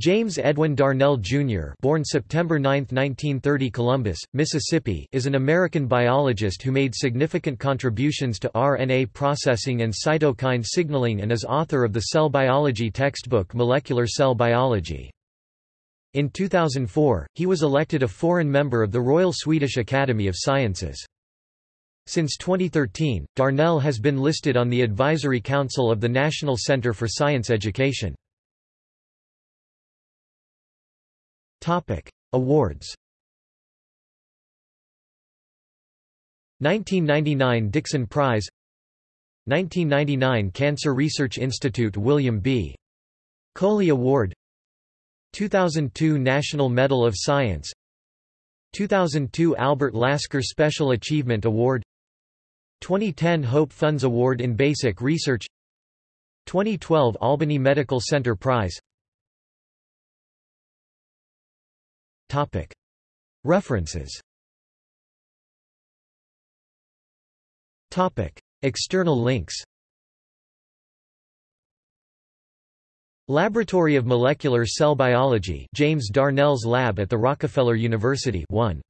James Edwin Darnell, Jr. born September 9, 1930 Columbus, Mississippi is an American biologist who made significant contributions to RNA processing and cytokine signaling and is author of the cell biology textbook Molecular Cell Biology. In 2004, he was elected a foreign member of the Royal Swedish Academy of Sciences. Since 2013, Darnell has been listed on the Advisory Council of the National Center for Science Education. Topic: Awards. 1999 Dickson Prize. 1999 Cancer Research Institute William B. Coley Award. 2002 National Medal of Science. 2002 Albert Lasker Special Achievement Award. 2010 Hope Funds Award in Basic Research. 2012 Albany Medical Center Prize References. External links. Laboratory of Molecular Cell Biology James Darnell's lab at the Rockefeller University 1